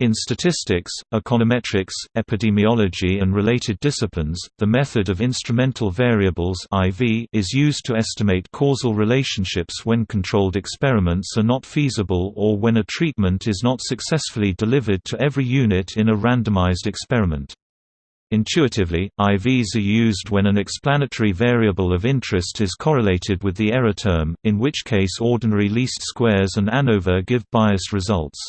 In statistics, econometrics, epidemiology and related disciplines, the method of instrumental variables IV is used to estimate causal relationships when controlled experiments are not feasible or when a treatment is not successfully delivered to every unit in a randomized experiment. Intuitively, IVs are used when an explanatory variable of interest is correlated with the error term, in which case ordinary least squares and ANOVA give biased results.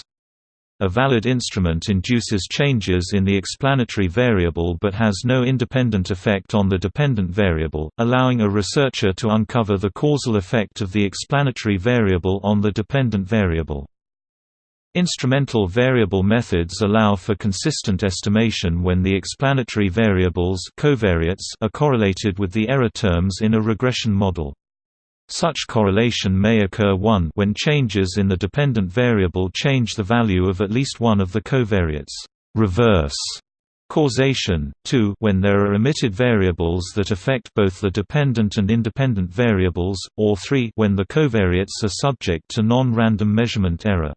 A valid instrument induces changes in the explanatory variable but has no independent effect on the dependent variable, allowing a researcher to uncover the causal effect of the explanatory variable on the dependent variable. Instrumental variable methods allow for consistent estimation when the explanatory variables covariates are correlated with the error terms in a regression model. Such correlation may occur 1 when changes in the dependent variable change the value of at least one of the covariates reverse causation, 2 when there are omitted variables that affect both the dependent and independent variables, or 3 when the covariates are subject to non-random measurement error.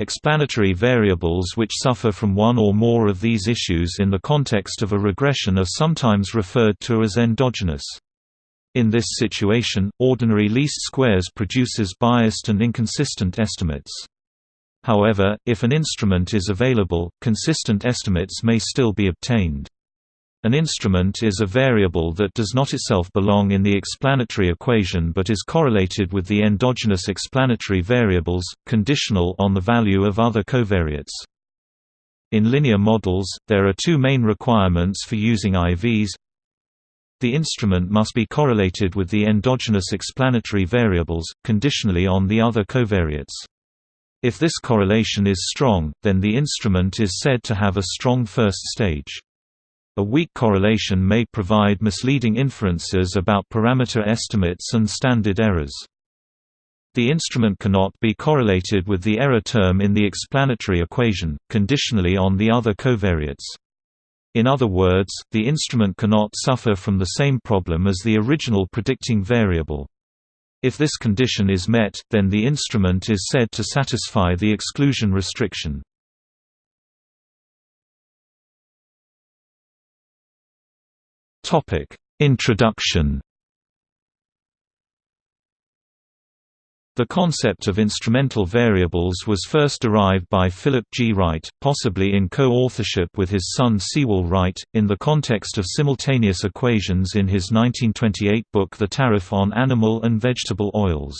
Explanatory variables which suffer from one or more of these issues in the context of a regression are sometimes referred to as endogenous. In this situation, ordinary least squares produces biased and inconsistent estimates. However, if an instrument is available, consistent estimates may still be obtained. An instrument is a variable that does not itself belong in the explanatory equation but is correlated with the endogenous explanatory variables, conditional on the value of other covariates. In linear models, there are two main requirements for using IVs the instrument must be correlated with the endogenous explanatory variables, conditionally on the other covariates. If this correlation is strong, then the instrument is said to have a strong first stage. A weak correlation may provide misleading inferences about parameter estimates and standard errors. The instrument cannot be correlated with the error term in the explanatory equation, conditionally on the other covariates. In other words, the instrument cannot suffer from the same problem as the original predicting variable. If this condition is met, then the instrument is said to satisfy the exclusion restriction. Introduction The concept of instrumental variables was first derived by Philip G. Wright, possibly in co-authorship with his son Sewall Wright, in the context of simultaneous equations in his 1928 book The Tariff on Animal and Vegetable Oils.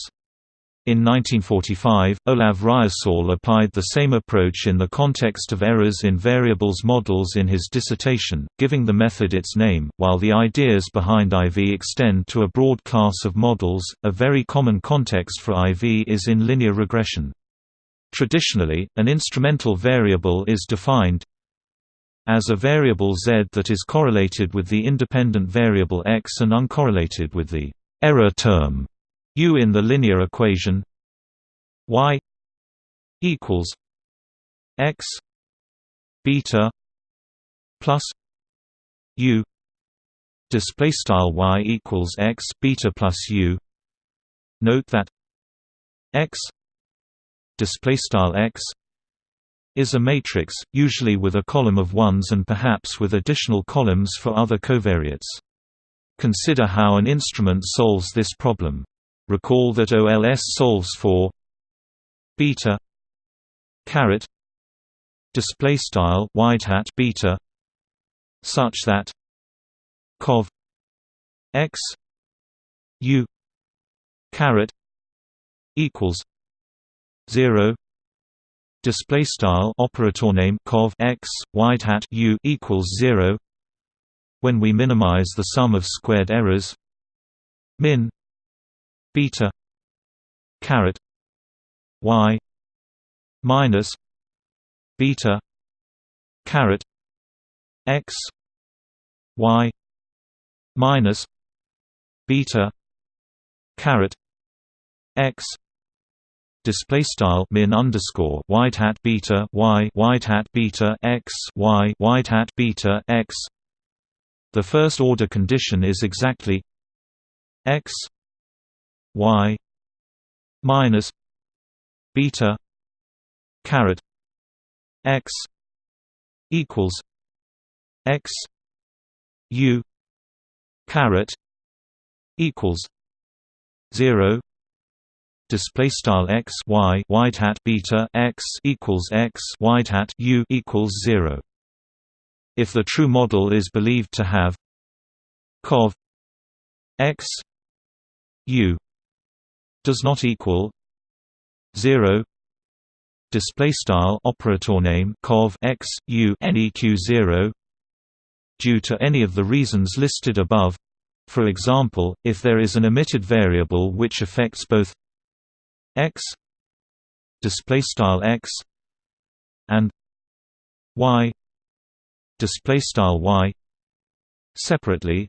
In 1945, Olav Reiersøl applied the same approach in the context of errors in variables models in his dissertation, giving the method its name. While the ideas behind IV extend to a broad class of models, a very common context for IV is in linear regression. Traditionally, an instrumental variable is defined as a variable z that is correlated with the independent variable x and uncorrelated with the error term u in the linear equation y equals x beta plus u display style y equals x beta plus u. Note that x display style x is a matrix usually with a column of ones and perhaps with additional columns for other covariates. Consider how an instrument solves this problem Recall that OLS solves for beta caret display style wide hat beta such that cov x u caret equals 0 display style operator name cov x wide hat u equals 0 when we minimize the sum of squared errors min beta caret y minus beta caret x y minus beta caret x display style min underscore wide hat beta y wide hat beta x y wide hat beta x. The first order condition is exactly x y minus beta caret x equals x u caret equals 0 display style x y wide hat beta x equals x wide hat u equals 0 if the true model is believed to have cov x u does not equal 0 display style operator name cov x u neq 0 due to any of the reasons listed above. For example, if there is an omitted variable which affects both x display style x and y display style y separately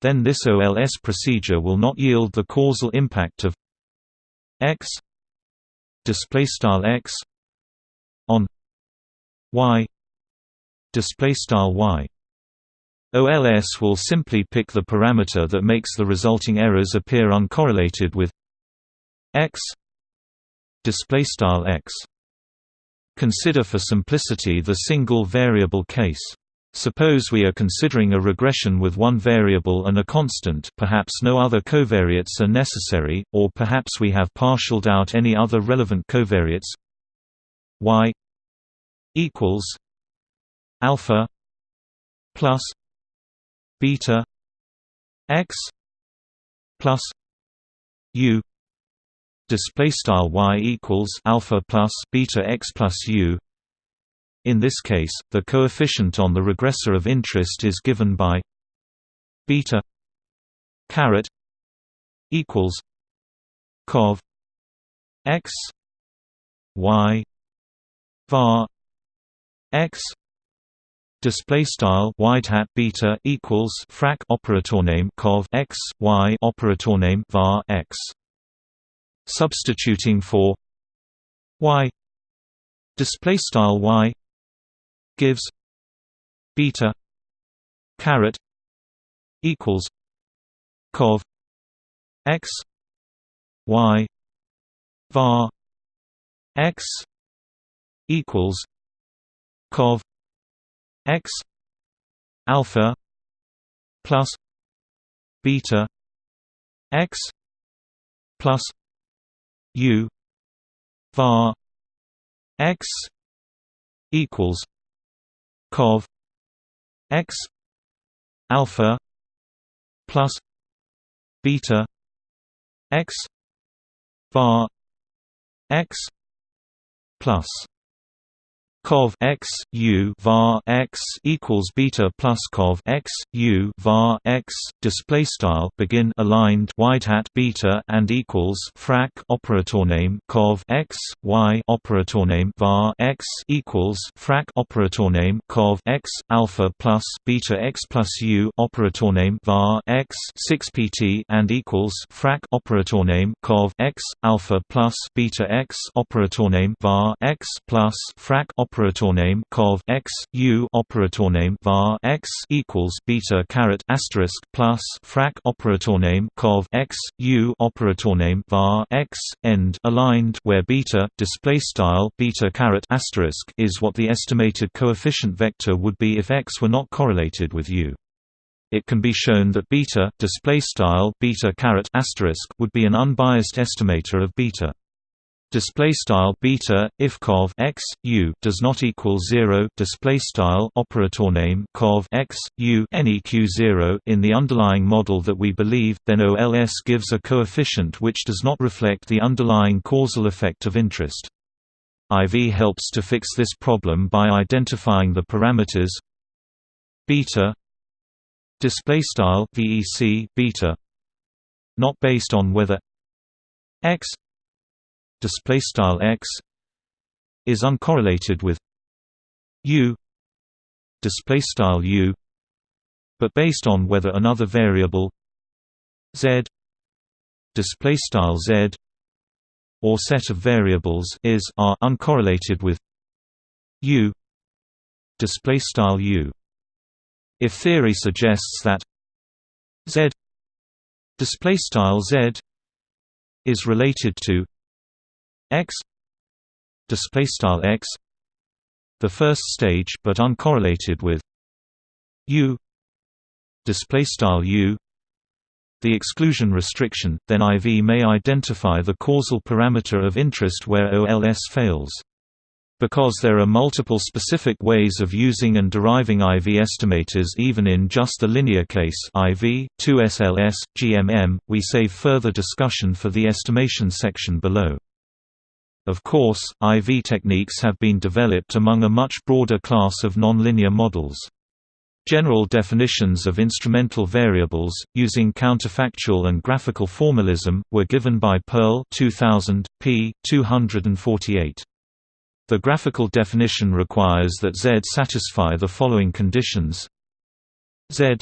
then this OLS procedure will not yield the causal impact of x display style x on y display style y. OLS will simply pick the parameter that makes the resulting errors appear uncorrelated with x display style x. Consider for simplicity the single variable case Suppose we are considering a regression with one variable and a constant perhaps no other covariates are necessary, or perhaps we have partialed out any other relevant covariates. Y equals alpha plus beta x plus u. Display style y equals alpha plus beta x plus u in this case the coefficient on the regressor of interest is given by beta caret equals cov x y var x display style wide hat beta equals frac operator name cov x y operator name var x substituting for y display style y gives beta caret equals cov x y var x equals cov x alpha plus beta x plus u var x equals cov x alpha plus beta x var x plus cov x u var x equals beta plus cov x u var x display style begin aligned wide hat beta and equals frac operator name cov x y operator name var x equals frac operator name cov x alpha plus beta x plus u operator name var x 6 pt and equals frac operator name cov x alpha plus beta x operator name var x plus frac operator name cov x u operator name var x equals beta caret asterisk plus frac operator name cov x u operator name var x end aligned where beta display style beta caret asterisk is what the estimated coefficient vector would be if x were not correlated with u. It can be shown that beta display style beta caret asterisk would be an unbiased estimator of beta display style beta if cov x u does not equal 0 display style operator name cov x u neq 0 in the underlying model that we believe then OLS gives a coefficient which does not reflect the underlying causal effect of interest. IV helps to fix this problem by identifying the parameters beta display style vec beta not based on whether x display style x is uncorrelated with u display style u but based on whether another variable z display style z or set of variables is are uncorrelated with u display style u. If theory suggests that z display style z is related to x display style x the first stage but uncorrelated with u display style u the exclusion restriction, then IV may identify the causal parameter of interest where OLS fails. Because there are multiple specific ways of using and deriving IV estimators even in just the linear case IV, 2SLS, GMM, we save further discussion for the estimation section below. Of course, IV techniques have been developed among a much broader class of nonlinear models. General definitions of instrumental variables, using counterfactual and graphical formalism, were given by Pearl 2000, p. 248. The graphical definition requires that Z satisfy the following conditions Z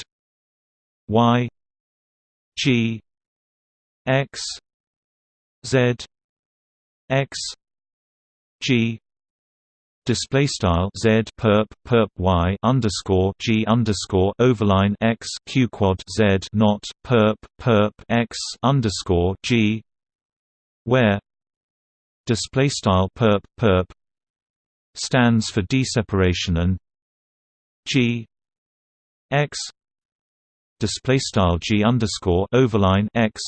Y G X Z X G display style z perp perp y underscore g underscore overline x q quad z not perp perp x underscore g where display style perp perp stands for d-separation and g x display style g underscore overline x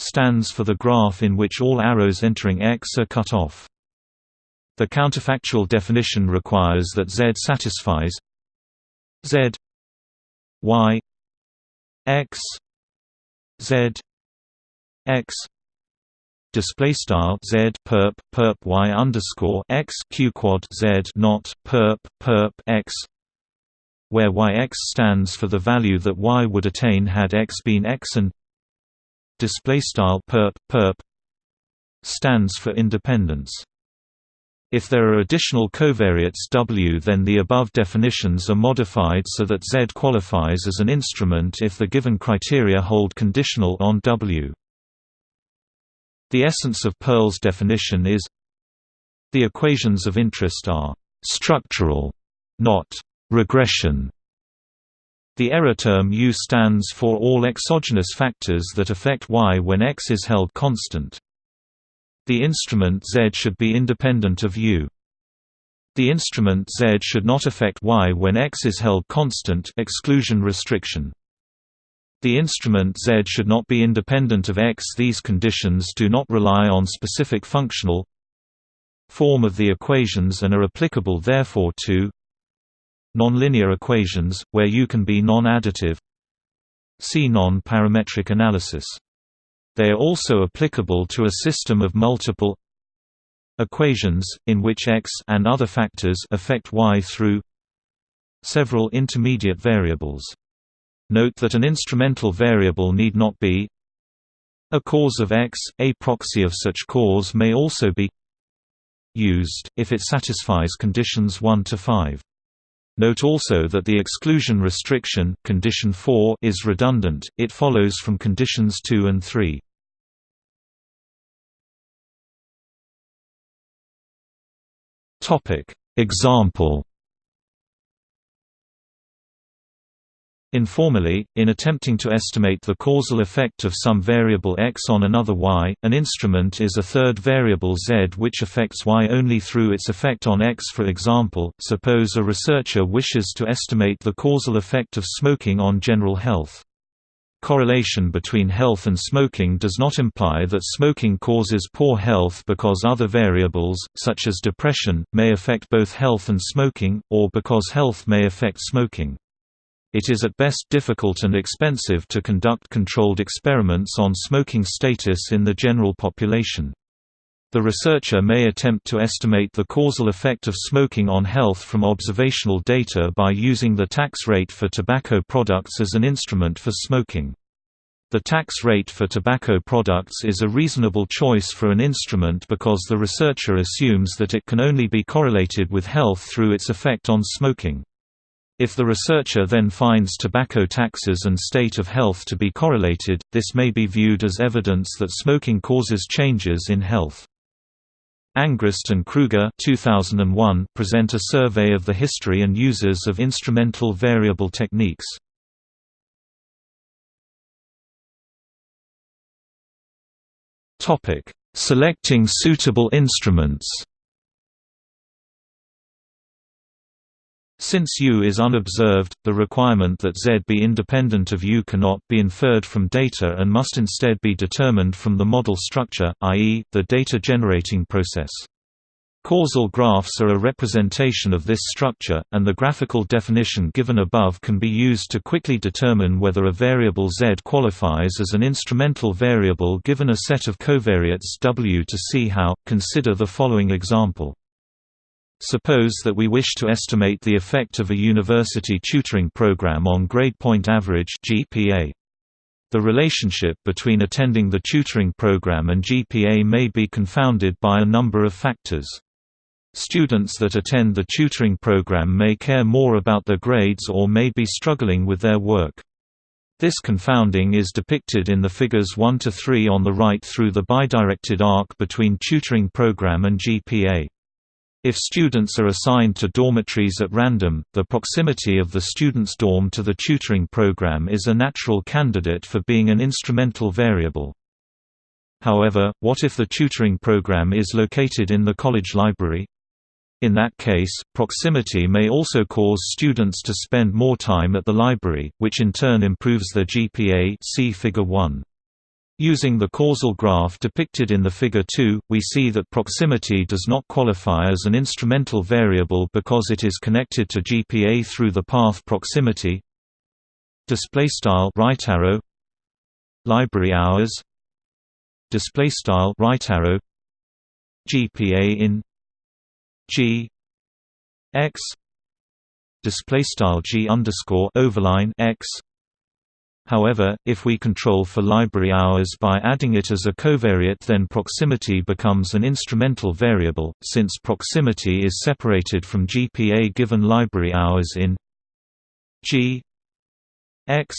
stands for the graph in which all arrows entering x are cut off. The counterfactual definition requires that Z satisfies Z Y X Z X display style z perp perp y underscore x q quad z not perp perp x where yx stands for the value that y would attain had x been x and display style perp perp stands for independence if there are additional covariates W then the above definitions are modified so that Z qualifies as an instrument if the given criteria hold conditional on W. The essence of Pearl's definition is the equations of interest are «structural», not «regression». The error term U stands for all exogenous factors that affect Y when X is held constant. The instrument Z should be independent of U. The instrument Z should not affect Y when X is held constant exclusion restriction. The instrument Z should not be independent of X. These conditions do not rely on specific functional form of the equations and are applicable therefore to nonlinear equations, where U can be non-additive See non-parametric analysis they are also applicable to a system of multiple equations, in which x and other factors affect y through several intermediate variables. Note that an instrumental variable need not be a cause of x, a proxy of such cause may also be used, if it satisfies conditions 1 to 5. Note also that the exclusion restriction condition 4 is redundant, it follows from conditions 2 and 3. Example Informally, in attempting to estimate the causal effect of some variable x on another y, an instrument is a third variable z which affects y only through its effect on x for example, suppose a researcher wishes to estimate the causal effect of smoking on general health. Correlation between health and smoking does not imply that smoking causes poor health because other variables, such as depression, may affect both health and smoking, or because health may affect smoking. It is at best difficult and expensive to conduct controlled experiments on smoking status in the general population. The researcher may attempt to estimate the causal effect of smoking on health from observational data by using the tax rate for tobacco products as an instrument for smoking. The tax rate for tobacco products is a reasonable choice for an instrument because the researcher assumes that it can only be correlated with health through its effect on smoking. If the researcher then finds tobacco taxes and state of health to be correlated, this may be viewed as evidence that smoking causes changes in health. Angrist and Krueger 2001 present a survey of the history and uses of instrumental variable techniques. Selecting suitable instruments Since U is unobserved, the requirement that Z be independent of U cannot be inferred from data and must instead be determined from the model structure, i.e., the data generating process. Causal graphs are a representation of this structure, and the graphical definition given above can be used to quickly determine whether a variable z qualifies as an instrumental variable given a set of covariates W. To see how, consider the following example. Suppose that we wish to estimate the effect of a university tutoring program on grade point average GPA. The relationship between attending the tutoring program and GPA may be confounded by a number of factors. Students that attend the tutoring program may care more about their grades or may be struggling with their work. This confounding is depicted in the figures 1 to 3 on the right through the bidirected arc between tutoring program and GPA. If students are assigned to dormitories at random, the proximity of the student's dorm to the tutoring program is a natural candidate for being an instrumental variable. However, what if the tutoring program is located in the college library? In that case, proximity may also cause students to spend more time at the library, which in turn improves their GPA see figure 1. Using the causal graph depicted in the figure 2, we see that proximity does not qualify as an instrumental variable because it is connected to GPA through the path proximity. Display style right arrow library hours display style right arrow GPA in G X display style G underscore overline X However, if we control for library hours by adding it as a covariate then proximity becomes an instrumental variable, since proximity is separated from GPA given library hours in G X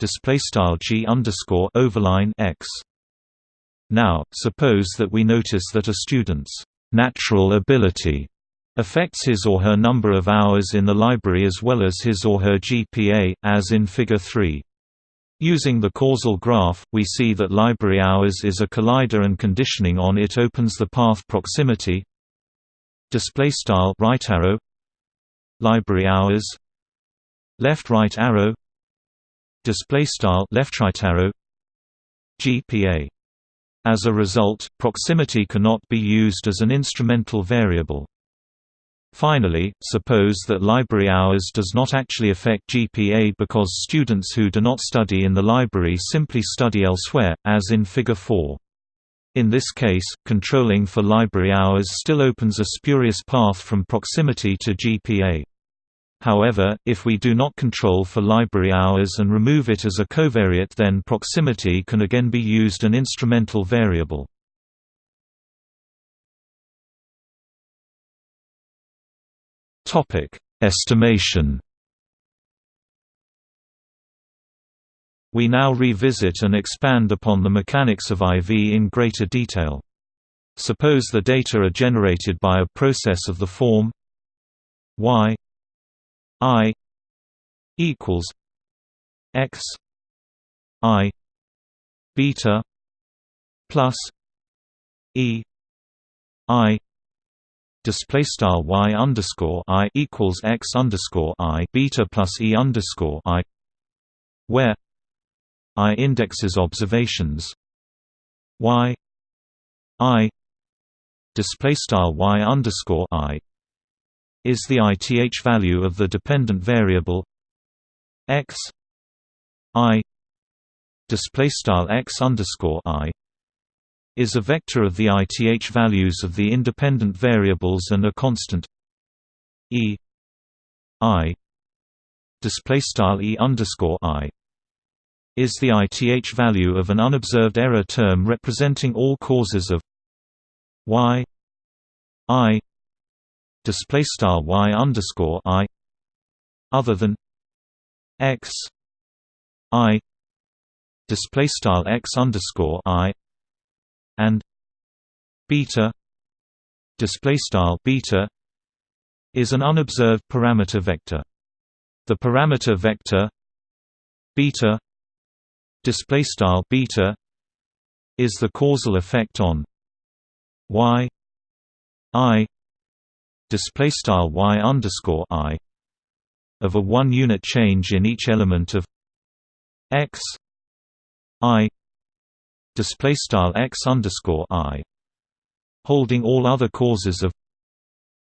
displaystyle G underscore overline X. Now, suppose that we notice that a student's natural ability affects his or her number of hours in the library as well as his or her GPA, as in Figure 3. Using the causal graph, we see that library hours is a collider and conditioning on it opens the path proximity display style right arrow library hours left right arrow display style left right arrow GPA as a result proximity cannot be used as an instrumental variable Finally, suppose that library hours does not actually affect GPA because students who do not study in the library simply study elsewhere, as in Figure 4. In this case, controlling for library hours still opens a spurious path from proximity to GPA. However, if we do not control for library hours and remove it as a covariate then proximity can again be used an instrumental variable. Topic: Estimation. We now revisit and expand upon the mechanics of IV in greater detail. Suppose the data are generated by a process of the form y i equals x i beta plus e i display style y underscore i equals x underscore i beta plus e underscore i, where i indexes observations. Y i display style y underscore i is the ith value of the dependent variable x i display style x underscore i is a vector of the ith values of the independent variables and a constant e i display style e underscore i is the ith value of an unobserved error term representing all causes of y i display style y underscore i other than x i display style x underscore i and beta display style beta is an unobserved parameter vector. The parameter vector beta display style beta is the causal effect on y i display style y underscore i of a one unit change in each element of x i display style x underscore i holding all other causes of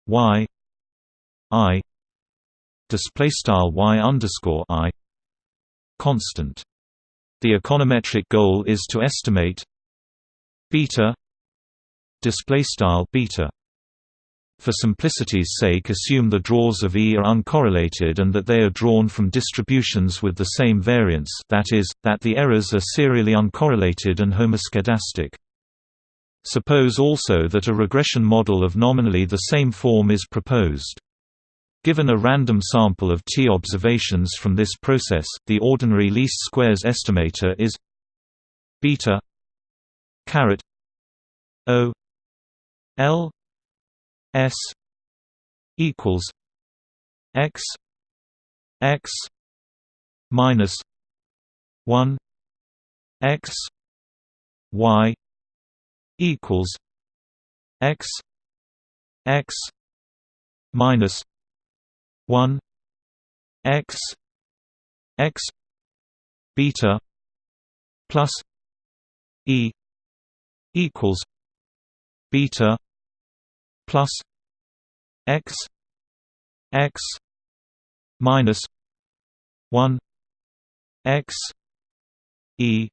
y i display style y underscore i constant. The econometric goal is to estimate beta display style beta. For simplicity's sake assume the draws of E are uncorrelated and that they are drawn from distributions with the same variance that is, that the errors are serially uncorrelated and homoscedastic. Suppose also that a regression model of nominally the same form is proposed. Given a random sample of t observations from this process, the ordinary least squares estimator is beta caret o l s equals x x minus 1 x y equals x x minus 1 x x beta plus e equals beta plus x x minus 1 x e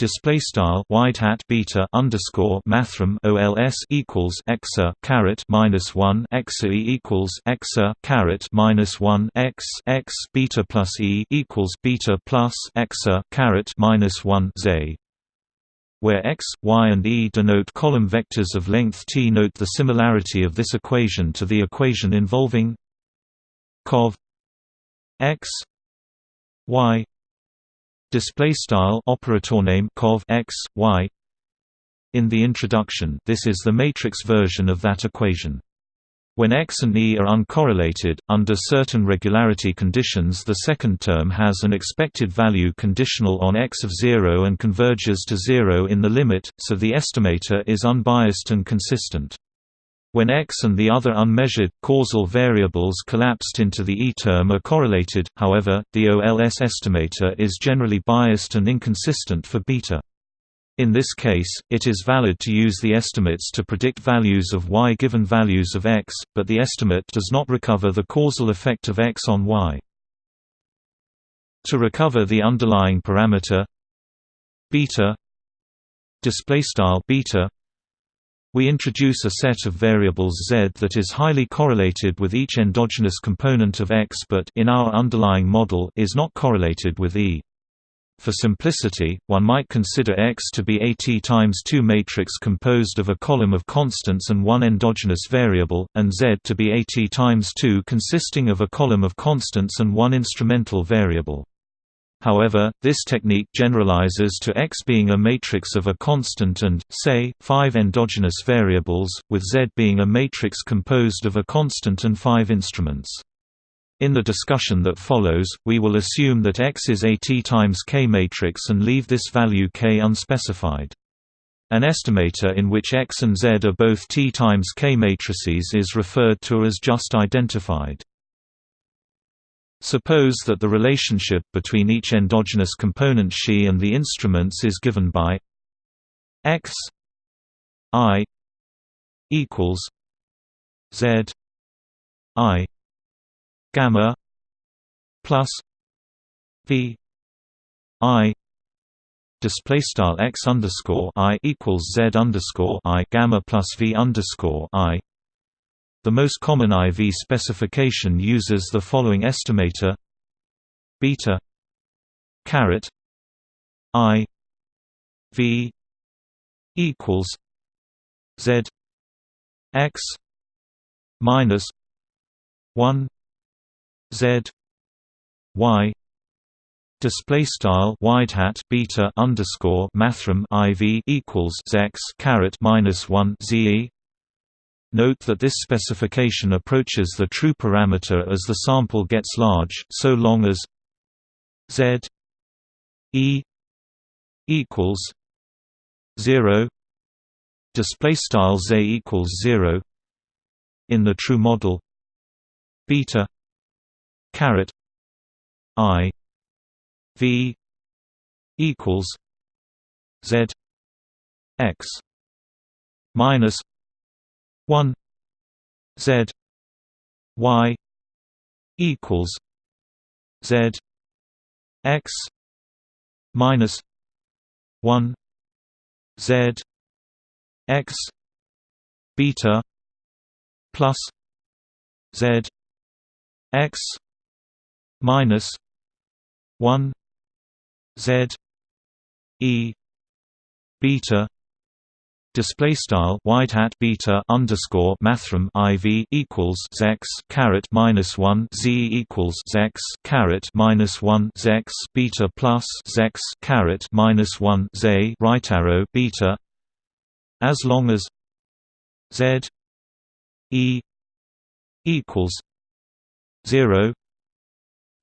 Display style wide hat beta underscore mathrm OLS equals exa caret minus one exa equals exa caret minus one x x beta plus e equals beta plus exa caret minus one z where x, y and e denote column vectors of length t. Note the similarity of this equation to the equation involving cov x y display style operator name cov x y in the introduction this is the matrix version of that equation when x and e are uncorrelated, under certain regularity conditions the second term has an expected value conditional on x of 0 and converges to 0 in the limit, so the estimator is unbiased and consistent. When x and the other unmeasured, causal variables collapsed into the E term are correlated, however, the OLS estimator is generally biased and inconsistent for beta. In this case, it is valid to use the estimates to predict values of y given values of x, but the estimate does not recover the causal effect of x on y. To recover the underlying parameter beta beta we introduce a set of variables z that is highly correlated with each endogenous component of x but in our underlying model is not correlated with E. For simplicity, one might consider X to be a T times 2 matrix composed of a column of constants and one endogenous variable, and Z to be a T times 2 consisting of a column of constants and one instrumental variable. However, this technique generalizes to X being a matrix of a constant and, say, five endogenous variables, with Z being a matrix composed of a constant and five instruments. In the discussion that follows, we will assume that X is a T times K matrix and leave this value K unspecified. An estimator in which X and Z are both T times K matrices is referred to as just identified. Suppose that the relationship between each endogenous component Xi and the instruments is given by x i equals z i gamma plus v i display style x underscore i equals z underscore i gamma plus v underscore i. The most common IV specification uses the following estimator beta caret i v equals z x minus 1 z y display style wide hat beta underscore mathrm iv equals x caret minus 1 ze Note that this specification approaches the true parameter as the sample gets large, so long as z e equals 0 display style z equals 0 in the true model beta caret i v equals z x minus 1 z y equals z x minus 1 z x beta plus z x minus 1 z e beta display style wide hat beta underscore mathrm iv equals zex caret minus one z equals zex caret minus one zex beta plus zex caret minus one z right arrow beta as long as z e equals zero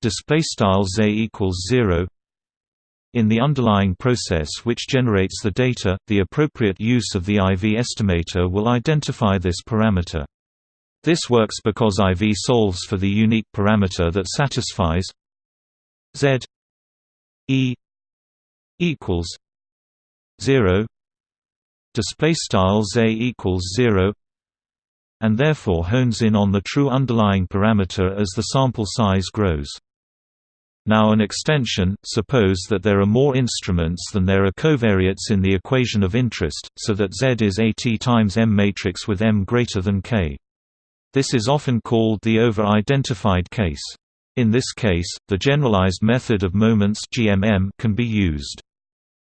display style z equals zero in the underlying process which generates the data, the appropriate use of the IV estimator will identify this parameter. This works because IV solves for the unique parameter that satisfies Z E equals 0 display style Z equals 0 and therefore hones in on the true underlying parameter as the sample size grows. Now an extension, suppose that there are more instruments than there are covariates in the equation of interest, so that Z is AT times M matrix with M greater than K. This is often called the over-identified case. In this case, the generalized method of moments GMM can be used.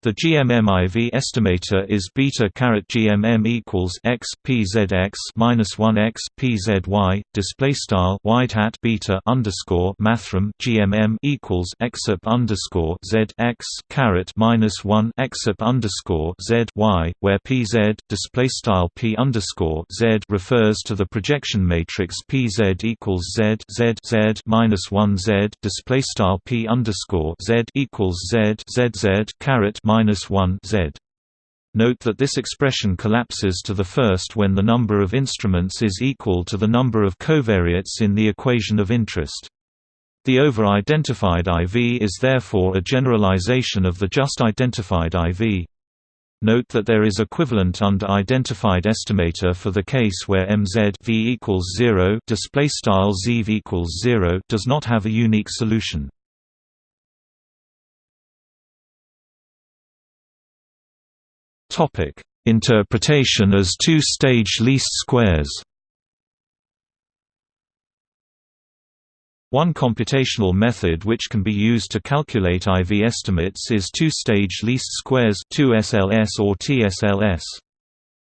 The GMM-IV estimator is beta caret GMM equals x PZX minus one x PZY. Display style wide hat beta underscore mathrm GMM equals xup underscore Z x caret minus one xup underscore Z Y, where PZ display style P underscore Z refers to the projection matrix PZ equals Z Z Z minus one Z display style P underscore Z equals Z Z Z caret minus 1 z. Note that this expression collapses to the first when the number of instruments is equal to the number of covariates in the equation of interest. The over-identified IV is therefore a generalization of the just identified IV. Note that there is equivalent under identified estimator for the case where MZ v equals 0 display style equals 0 does not have a unique solution. Topic: Interpretation as two-stage least squares. One computational method which can be used to calculate IV estimates is two-stage least squares 2SLS or TSLS.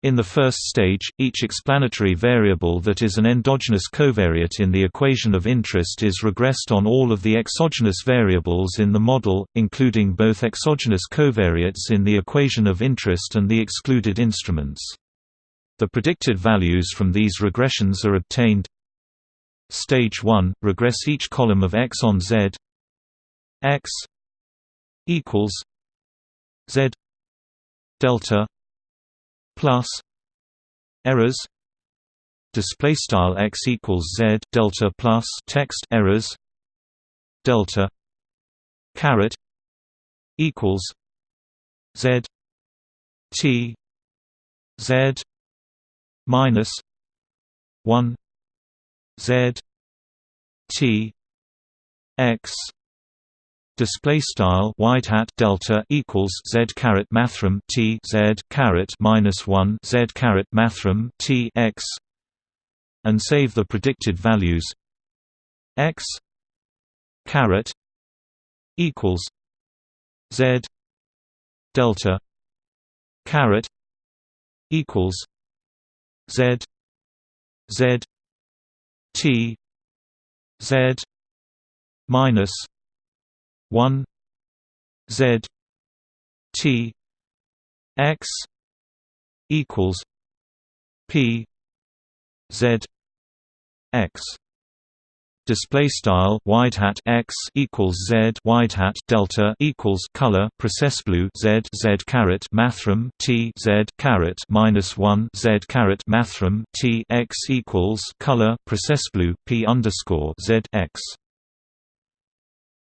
In the first stage, each explanatory variable that is an endogenous covariate in the equation of interest is regressed on all of the exogenous variables in the model, including both exogenous covariates in the equation of interest and the excluded instruments. The predicted values from these regressions are obtained. Stage 1 – Regress each column of x on z x equals z delta plus errors. Display style x equals z delta plus text errors. Delta caret equals z t z minus 1 z t x display style wide hat delta equals z caret mathrm t z caret minus 1 z caret mathrm t x and save the predicted values. x caret equals z delta caret equals z z t z minus 1 z t x equals p z x. Display style wide hat x equals z wide hat delta equals color process blue z z caret mathrm t z caret minus 1 z caret mathrm t x equals color process blue p underscore z x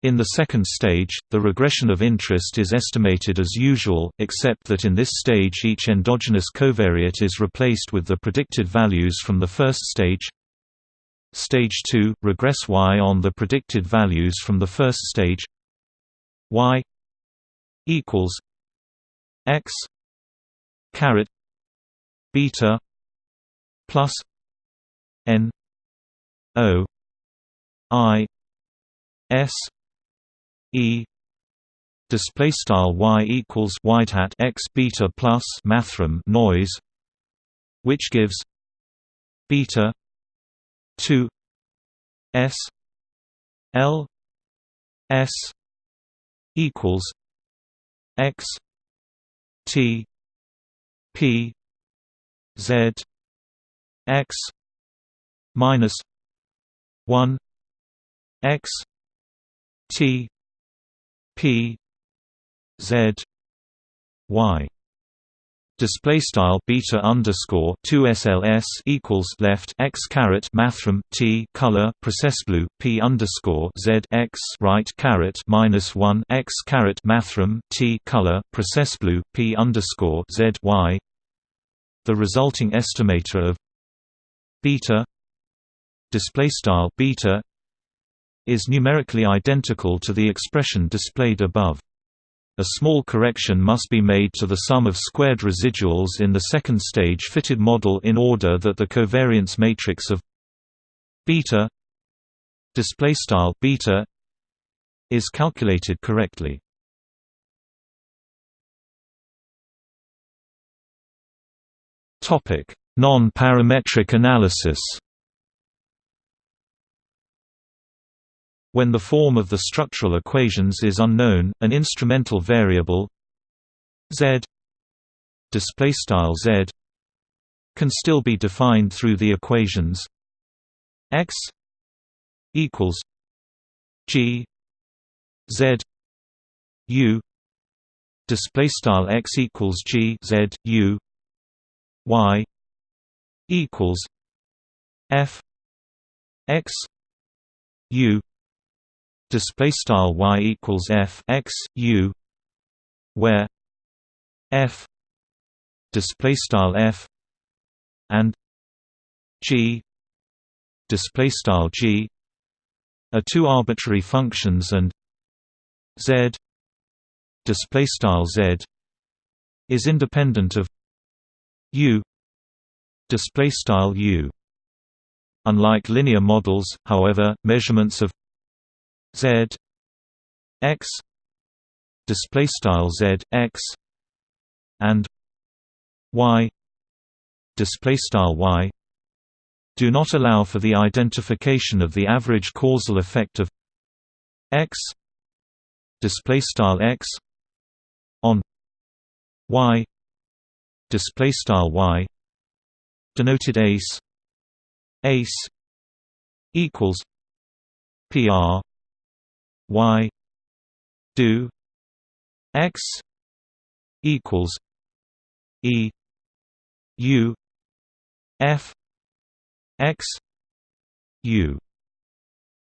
in the second stage, the regression of interest is estimated as usual, except that in this stage each endogenous covariate is replaced with the predicted values from the first stage. Stage 2 – regress y on the predicted values from the first stage y equals x caret beta plus n o i s E display style y equals wide hat x beta plus mathrm noise which gives beta 2 s l s equals x t p z x minus 1 x t P Z Y. Display style beta underscore 2 SLS equals left x caret mathrm T color process blue P underscore Z x right caret minus 1 x caret mathrm T color process blue P underscore Z Y. The resulting estimator of beta display style beta is numerically identical to the expression displayed above. A small correction must be made to the sum of squared residuals in the second stage fitted model in order that the covariance matrix of beta display style beta is calculated correctly. Topic: Non-parametric analysis. When the form of the structural equations is unknown, an instrumental variable z z can still be defined through the equations x equals g z u display style x equals g z u y equals f x u display style y equals f x u where f display style f and g display style g are two arbitrary functions and z display style z is independent of u display style u. Unlike linear models however measurements of Z X display style Z X and Y display style Y do not allow for the identification of the average causal effect of X display style X on Y display style Y denoted ace ace equals PR y do x equals e u f x u.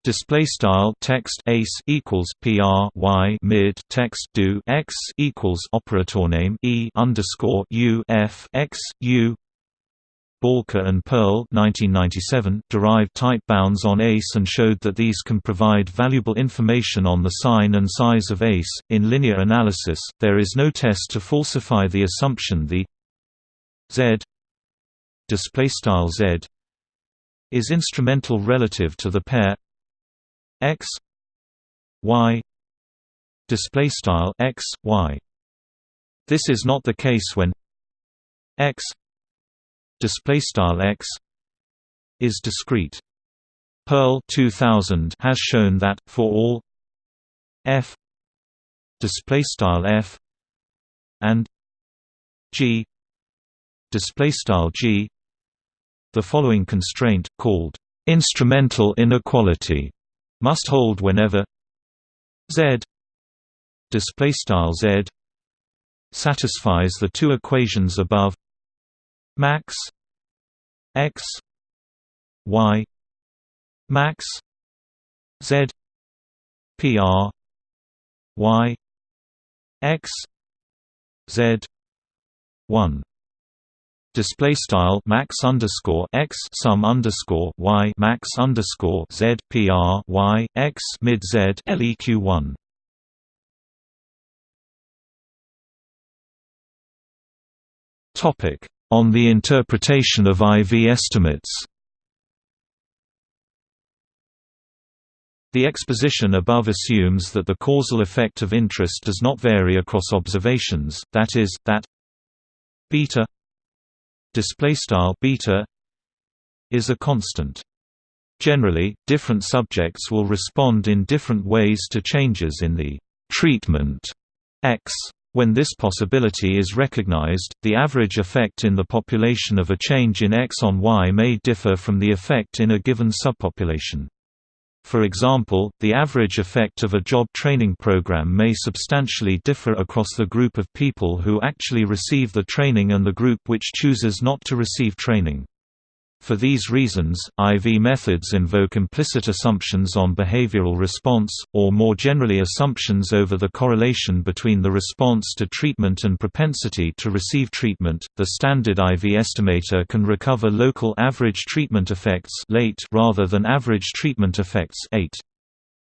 Display style text ace equals pr y mid text do x equals operator name e underscore u f x u Balke and Pearl 1997 derived type bounds on ACE and showed that these can provide valuable information on the sign and size of ACE. In linear analysis, there is no test to falsify the assumption the Z display style Z is instrumental relative to the pair X Y display style X Y. This is not the case when X display style x is discrete. Pearl 2000 has shown that for all f display style f and g display style g the following constraint called instrumental inequality must hold whenever z display style z satisfies the two equations above max. X. Y. Max. Z. Pr y. X. Z. 1 display style max underscore x sum underscore y max underscore z pr y x mid z leq one. Topic on the interpretation of IV estimates. The exposition above assumes that the causal effect of interest does not vary across observations, that is, that beta beta is a constant. Generally, different subjects will respond in different ways to changes in the treatment X. When this possibility is recognized, the average effect in the population of a change in X on Y may differ from the effect in a given subpopulation. For example, the average effect of a job training program may substantially differ across the group of people who actually receive the training and the group which chooses not to receive training. For these reasons, IV methods invoke implicit assumptions on behavioral response, or more generally assumptions over the correlation between the response to treatment and propensity to receive treatment. The standard IV estimator can recover local average treatment effects late rather than average treatment effects 8.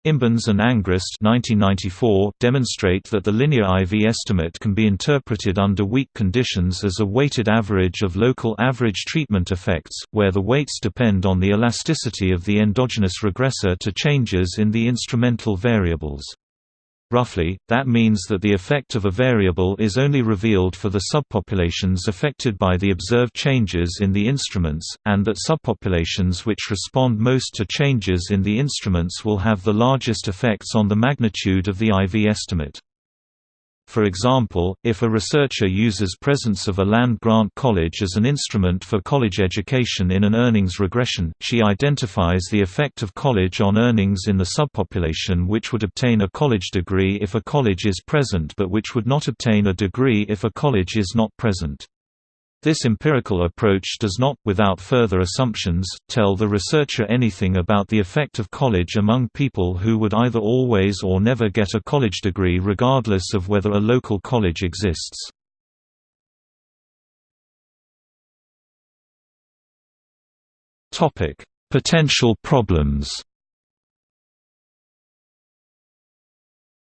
Imbens and Angrist 1994 demonstrate that the linear IV estimate can be interpreted under weak conditions as a weighted average of local average treatment effects, where the weights depend on the elasticity of the endogenous regressor to changes in the instrumental variables. Roughly, that means that the effect of a variable is only revealed for the subpopulations affected by the observed changes in the instruments, and that subpopulations which respond most to changes in the instruments will have the largest effects on the magnitude of the IV estimate. For example, if a researcher uses presence of a land-grant college as an instrument for college education in an earnings regression, she identifies the effect of college on earnings in the subpopulation which would obtain a college degree if a college is present but which would not obtain a degree if a college is not present. This empirical approach does not, without further assumptions, tell the researcher anything about the effect of college among people who would either always or never get a college degree regardless of whether a local college exists. Potential problems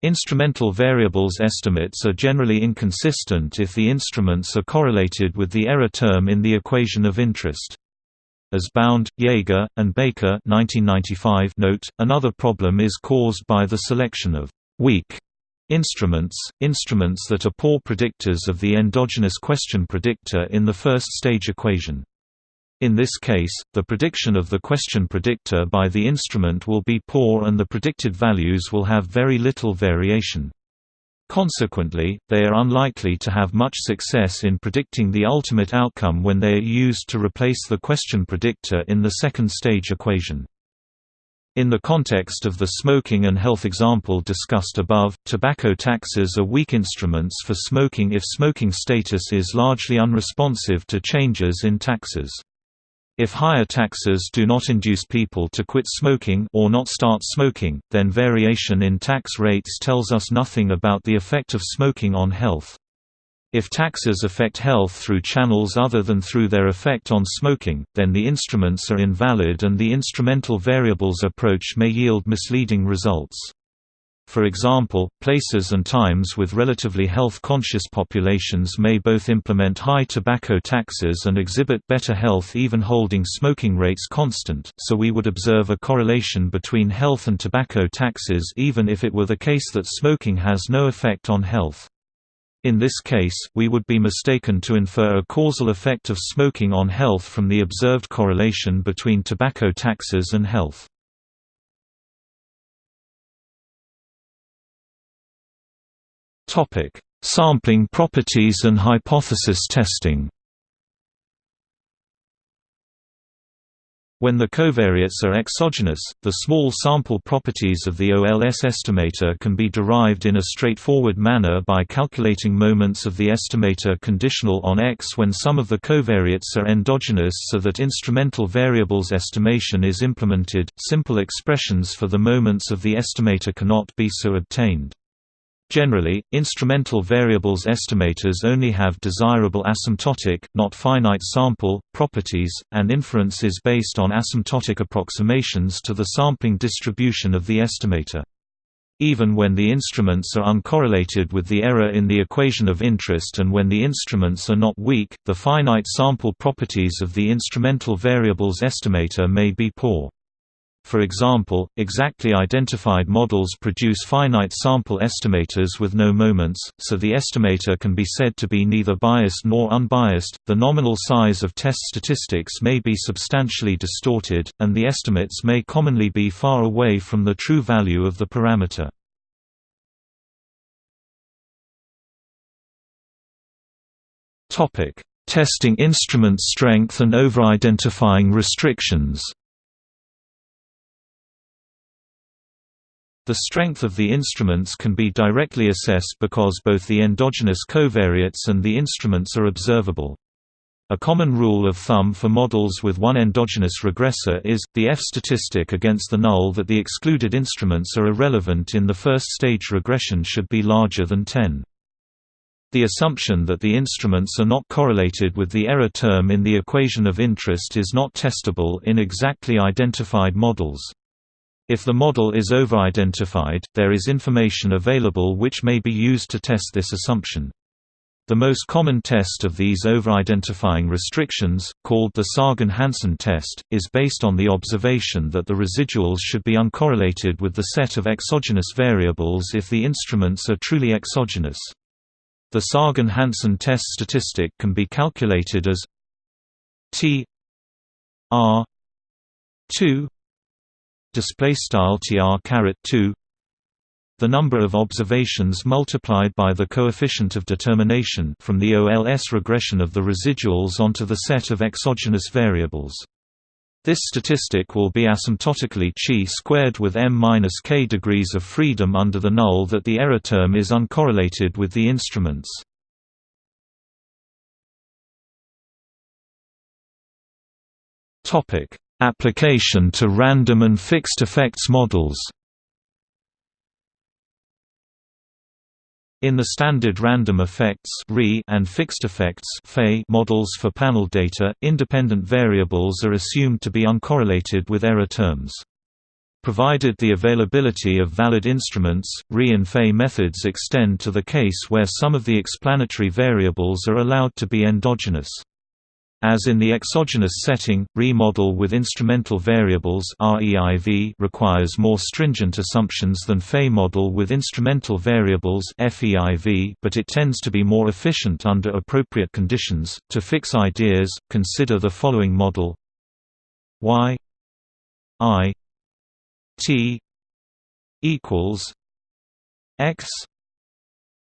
Instrumental variables estimates are generally inconsistent if the instruments are correlated with the error term in the equation of interest. As Bound, Jaeger, and Baker 1995 note, another problem is caused by the selection of «weak» instruments, instruments that are poor predictors of the endogenous question predictor in the first-stage equation. In this case, the prediction of the question predictor by the instrument will be poor and the predicted values will have very little variation. Consequently, they are unlikely to have much success in predicting the ultimate outcome when they are used to replace the question predictor in the second stage equation. In the context of the smoking and health example discussed above, tobacco taxes are weak instruments for smoking if smoking status is largely unresponsive to changes in taxes. If higher taxes do not induce people to quit smoking or not start smoking, then variation in tax rates tells us nothing about the effect of smoking on health. If taxes affect health through channels other than through their effect on smoking, then the instruments are invalid and the instrumental variables approach may yield misleading results. For example, places and times with relatively health-conscious populations may both implement high tobacco taxes and exhibit better health even holding smoking rates constant, so we would observe a correlation between health and tobacco taxes even if it were the case that smoking has no effect on health. In this case, we would be mistaken to infer a causal effect of smoking on health from the observed correlation between tobacco taxes and health. Topic: Sampling properties and hypothesis testing. When the covariates are exogenous, the small sample properties of the OLS estimator can be derived in a straightforward manner by calculating moments of the estimator conditional on X when some of the covariates are endogenous so that instrumental variables estimation is implemented. Simple expressions for the moments of the estimator cannot be so obtained. Generally, instrumental variables estimators only have desirable asymptotic, not finite sample, properties, and inference is based on asymptotic approximations to the sampling distribution of the estimator. Even when the instruments are uncorrelated with the error in the equation of interest and when the instruments are not weak, the finite sample properties of the instrumental variables estimator may be poor. For example, exactly identified models produce finite sample estimators with no moments, so the estimator can be said to be neither biased nor unbiased. The nominal size of test statistics may be substantially distorted, and the estimates may commonly be far away from the true value of the parameter. Topic: Testing instrument strength and over-identifying restrictions. The strength of the instruments can be directly assessed because both the endogenous covariates and the instruments are observable. A common rule of thumb for models with one endogenous regressor is, the F statistic against the null that the excluded instruments are irrelevant in the first stage regression should be larger than 10. The assumption that the instruments are not correlated with the error term in the equation of interest is not testable in exactly identified models. If the model is over-identified, there is information available which may be used to test this assumption. The most common test of these over-identifying restrictions, called the Sargan-Hansen test, is based on the observation that the residuals should be uncorrelated with the set of exogenous variables if the instruments are truly exogenous. The Sargan-Hansen test statistic can be calculated as T R 2 display style tr caret 2 the number of observations multiplied by the coefficient of determination from the OLS regression of the residuals onto the set of exogenous variables. This statistic will be asymptotically chi squared with m minus k degrees of freedom under the null that the error term is uncorrelated with the instruments. Topic: Application to random and fixed effects models In the standard random effects and fixed effects models for panel data, independent variables are assumed to be uncorrelated with error terms. Provided the availability of valid instruments, RE and FE methods extend to the case where some of the explanatory variables are allowed to be endogenous. As in the exogenous setting, RE-model with instrumental variables REIV requires more stringent assumptions than FE-model with instrumental variables FEIV, but it tends to be more efficient under appropriate conditions. To fix ideas, consider the following model y i t equals x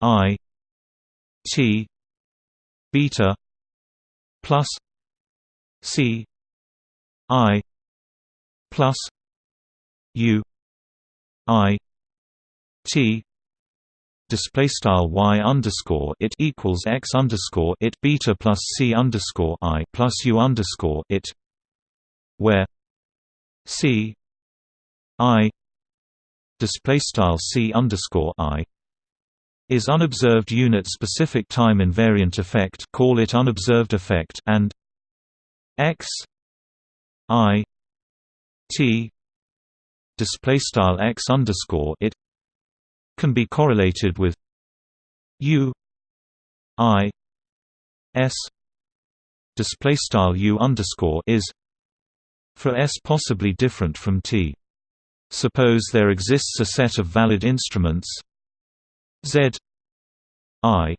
i t beta plus C I plus U I T display style y underscore it equals x underscore it beta plus c underscore i plus u underscore it, where c i display style c underscore i is unobserved unit-specific time invariant effect call it unobserved effect and x i t display style x underscore it can be correlated with u i s display style u underscore is for s possibly different from t. Suppose there exists a set of valid instruments Z I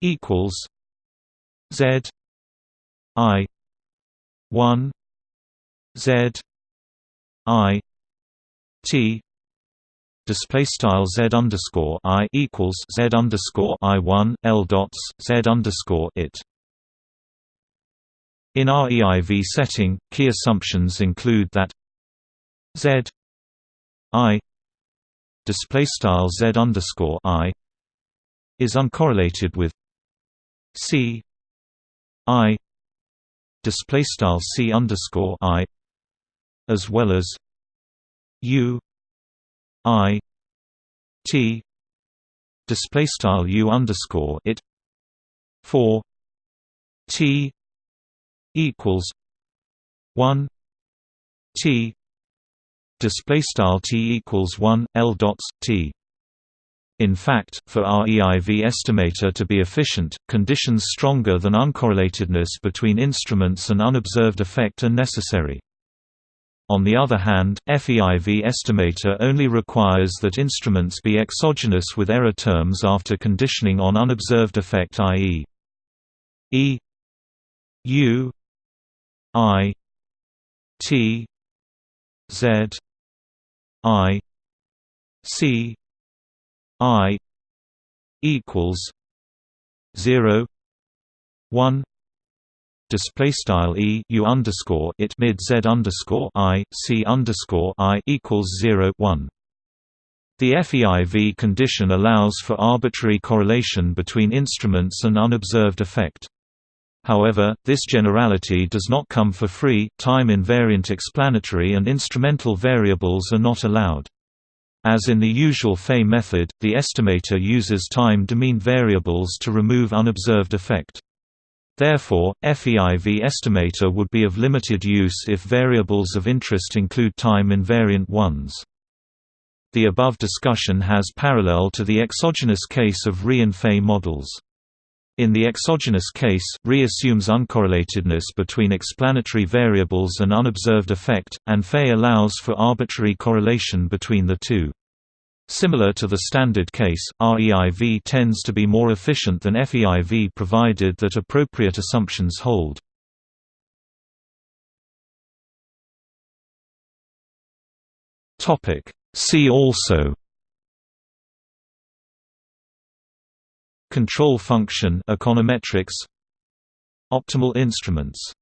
equals Z I one Z I T display style Z underscore I equals Z underscore I one L dots Z underscore it. In REIV setting, key assumptions include that Z I display style Z underscore I is uncorrelated with C I display style C underscore I as well as U I T display style U underscore it for T equals one T display style T equals one L dots T in fact, for REIV estimator to be efficient, conditions stronger than uncorrelatedness between instruments and unobserved effect are necessary. On the other hand, FEIV estimator only requires that instruments be exogenous with error terms after conditioning on unobserved effect i.e. E U I T Z I C I equals zero one display style e u underscore it mid z underscore i c underscore i equals zero one. The FEIV condition allows for arbitrary correlation between instruments and unobserved effect. However, this generality does not come for free, time-invariant explanatory and instrumental variables are not allowed. As in the usual Fay method, the estimator uses time-domain variables to remove unobserved effect. Therefore, FEIV estimator would be of limited use if variables of interest include time-invariant ones. The above discussion has parallel to the exogenous case of Rhe and models. In the exogenous case, Rhe assumes uncorrelatedness between explanatory variables and unobserved effect, and Fay allows for arbitrary correlation between the two. Similar to the standard case, REIV tends to be more efficient than FEIV provided that appropriate assumptions hold. See also Control function econometrics Optimal instruments